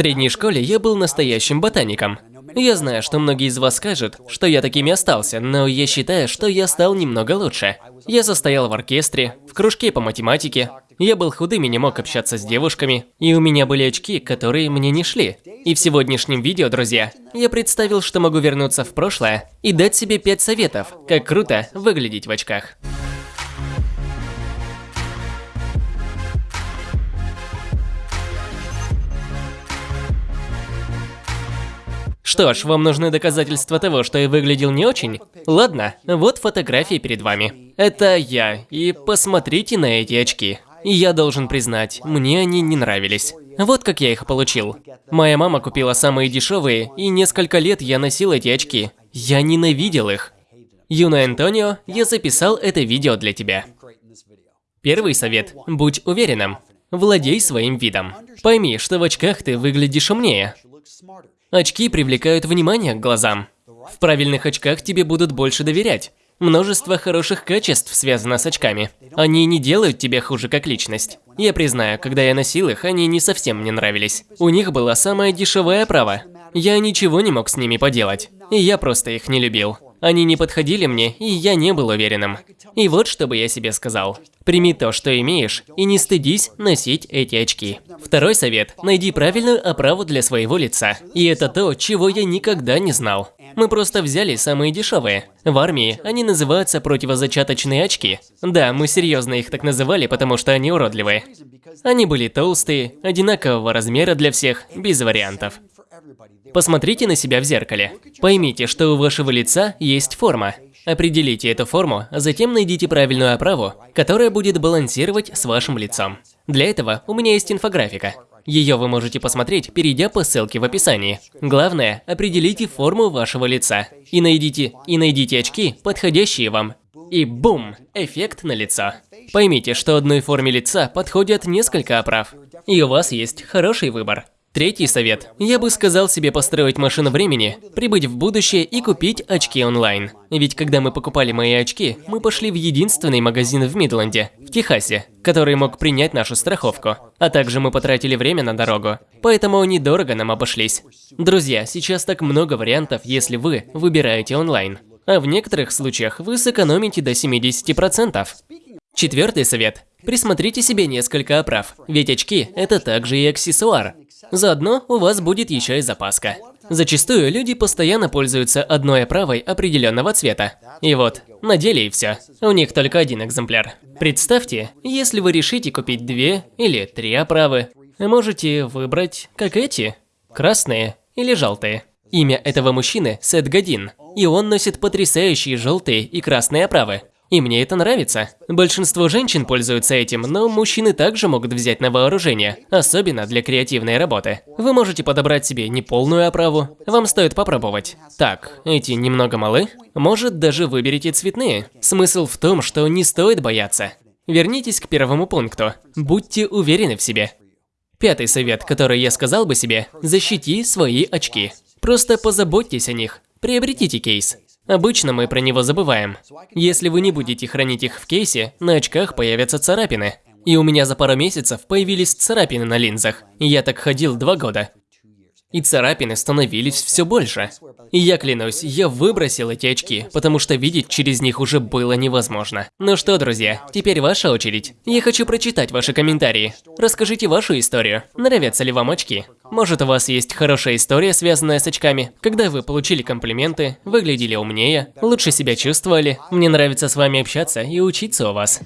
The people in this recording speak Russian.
средней школе я был настоящим ботаником. Я знаю, что многие из вас скажут, что я таким и остался, но я считаю, что я стал немного лучше. Я состоял в оркестре, в кружке по математике. Я был худым и не мог общаться с девушками. И у меня были очки, которые мне не шли. И в сегодняшнем видео, друзья, я представил, что могу вернуться в прошлое и дать себе 5 советов, как круто выглядеть в очках. Что ж, вам нужны доказательства того, что я выглядел не очень? Ладно, вот фотографии перед вами. Это я, и посмотрите на эти очки. И я должен признать, мне они не нравились. Вот как я их получил. Моя мама купила самые дешевые, и несколько лет я носил эти очки. Я ненавидел их. Юна Антонио, я записал это видео для тебя. Первый совет – будь уверенным. Владей своим видом. Пойми, что в очках ты выглядишь умнее. Очки привлекают внимание к глазам. В правильных очках тебе будут больше доверять. Множество хороших качеств связано с очками. Они не делают тебя хуже как личность. Я признаю, когда я носил их, они не совсем мне нравились. У них была самая дешевая оправа. Я ничего не мог с ними поделать. И я просто их не любил. Они не подходили мне, и я не был уверенным. И вот что бы я себе сказал. Прими то, что имеешь, и не стыдись носить эти очки. Второй совет – найди правильную оправу для своего лица. И это то, чего я никогда не знал. Мы просто взяли самые дешевые. В армии они называются противозачаточные очки. Да, мы серьезно их так называли, потому что они уродливые. Они были толстые, одинакового размера для всех, без вариантов. Посмотрите на себя в зеркале. Поймите, что у вашего лица есть форма. Определите эту форму, а затем найдите правильную оправу, которая будет балансировать с вашим лицом. Для этого у меня есть инфографика. Ее вы можете посмотреть, перейдя по ссылке в описании. Главное, определите форму вашего лица. И найдите, и найдите очки, подходящие вам. И бум! Эффект на лицо. Поймите, что одной форме лица подходят несколько оправ. И у вас есть хороший выбор. Третий совет. Я бы сказал себе построить машину времени, прибыть в будущее и купить очки онлайн. Ведь когда мы покупали мои очки, мы пошли в единственный магазин в Мидленде, в Техасе, который мог принять нашу страховку. А также мы потратили время на дорогу, поэтому они дорого нам обошлись. Друзья, сейчас так много вариантов, если вы выбираете онлайн. А в некоторых случаях вы сэкономите до 70%. Четвертый совет. Присмотрите себе несколько оправ, ведь очки – это также и аксессуар. Заодно у вас будет еще и запаска. Зачастую люди постоянно пользуются одной оправой определенного цвета. И вот, надели и все. У них только один экземпляр. Представьте, если вы решите купить две или три оправы, можете выбрать, как эти, красные или желтые. Имя этого мужчины – Сет Годин, и он носит потрясающие желтые и красные оправы. И мне это нравится. Большинство женщин пользуются этим, но мужчины также могут взять на вооружение, особенно для креативной работы. Вы можете подобрать себе неполную оправу, вам стоит попробовать. Так, эти немного малы? Может, даже выберите цветные? Смысл в том, что не стоит бояться. Вернитесь к первому пункту. Будьте уверены в себе. Пятый совет, который я сказал бы себе – защити свои очки. Просто позаботьтесь о них. Приобретите кейс. Обычно мы про него забываем. Если вы не будете хранить их в кейсе, на очках появятся царапины. И у меня за пару месяцев появились царапины на линзах. Я так ходил два года. И царапины становились все больше. И я клянусь, я выбросил эти очки, потому что видеть через них уже было невозможно. Ну что, друзья, теперь ваша очередь. Я хочу прочитать ваши комментарии. Расскажите вашу историю. Нравятся ли вам очки? Может, у вас есть хорошая история, связанная с очками, когда вы получили комплименты, выглядели умнее, лучше себя чувствовали. Мне нравится с вами общаться и учиться у вас.